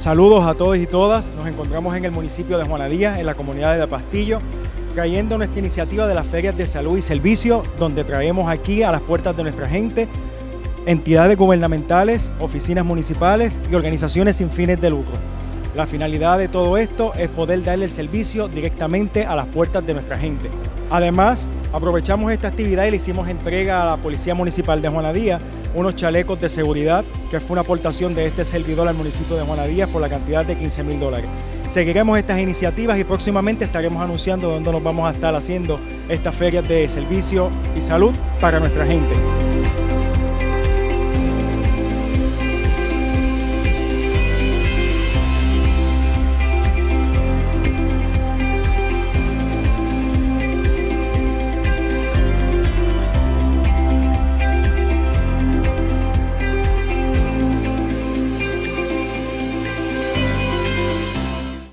Saludos a todos y todas. Nos encontramos en el municipio de Juanadía, en la comunidad de Pastillo, trayendo nuestra iniciativa de las ferias de salud y servicio, donde traemos aquí a las puertas de nuestra gente entidades gubernamentales, oficinas municipales y organizaciones sin fines de lucro. La finalidad de todo esto es poder darle el servicio directamente a las puertas de nuestra gente. Además, aprovechamos esta actividad y le hicimos entrega a la Policía Municipal de Juanadía unos chalecos de seguridad, que fue una aportación de este servidor al municipio de Juanadía por la cantidad de 15 mil dólares. Seguiremos estas iniciativas y próximamente estaremos anunciando dónde nos vamos a estar haciendo estas ferias de servicio y salud para nuestra gente.